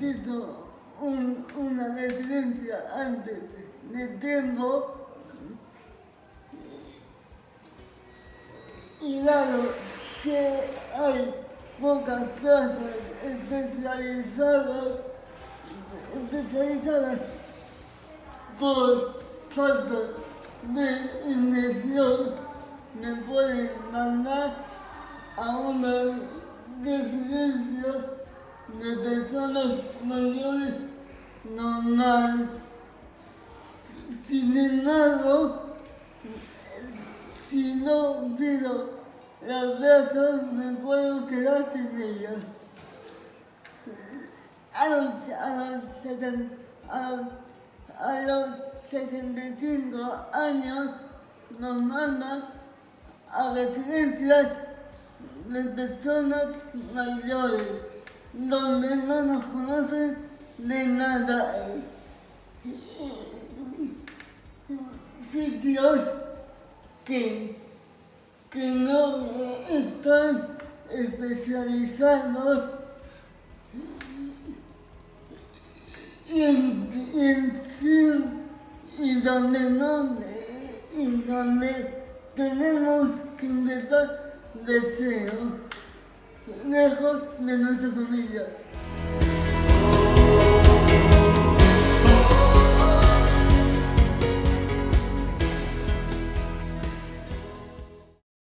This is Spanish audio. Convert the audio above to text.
necesito un, una residencia antes. De tiempo y dado que hay pocas casas especializadas, especializadas por falta de inversión, me pueden mandar a una residencia de personas mayores normal. Sin embargo, si no pido la plaza, me puedo quedar sin ella. A los, a los, a- a los 65 años nos mandan a residencias de personas mayores, donde no nos conocen de nada. Sitios que, que no están especializados en, en sí, y donde no, y donde tenemos que empezar de cero, lejos de nuestra familia.